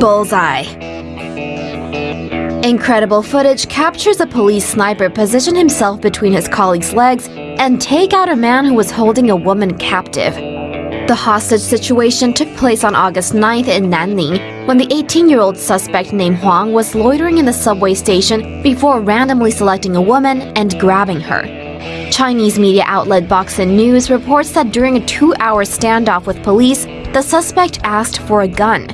bullseye. Incredible footage captures a police sniper position himself between his colleague's legs and take out a man who was holding a woman captive. The hostage situation took place on August 9th in Nanning when the 18-year-old suspect named Huang was loitering in the subway station before randomly selecting a woman and grabbing her. Chinese media outlet Boxin News reports that during a two-hour standoff with police, the suspect asked for a gun.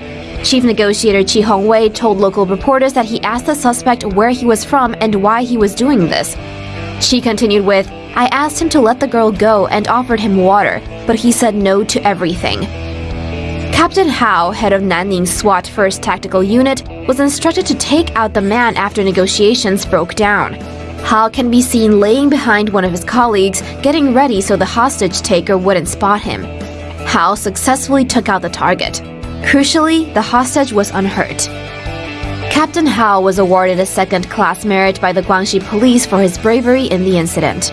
Chief negotiator Chi Hongwei told local reporters that he asked the suspect where he was from and why he was doing this. Chi continued with, I asked him to let the girl go and offered him water, but he said no to everything. Captain Hao, head of Nanning's SWAT 1st Tactical Unit, was instructed to take out the man after negotiations broke down. Hao can be seen laying behind one of his colleagues, getting ready so the hostage taker wouldn't spot him. Hao successfully took out the target. Crucially, the hostage was unhurt. Captain Hao was awarded a second-class merit by the Guangxi police for his bravery in the incident.